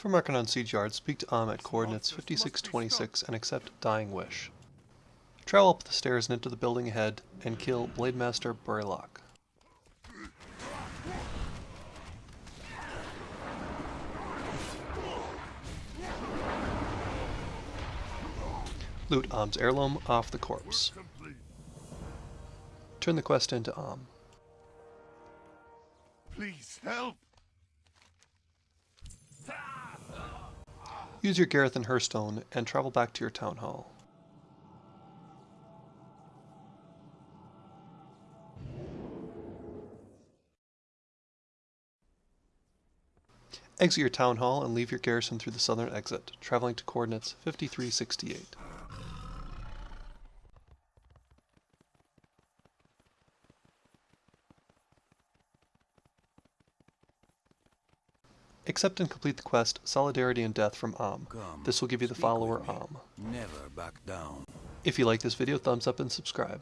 From Arcanon Siege Yard, speak to Ahm at coordinates 5626 and accept Dying Wish. Travel up the stairs and into the building ahead and kill Blademaster Burlock. Loot Ahm's heirloom off the corpse. Turn the quest into Ahm. Please help! Use your Garrison Hearthstone and travel back to your town hall. Exit your town hall and leave your garrison through the southern exit, traveling to coordinates 5368. Accept and complete the quest Solidarity in Death from Ahm. Come, This will give you the follower. Ahm. Never back down. If you like this video, thumbs up and subscribe.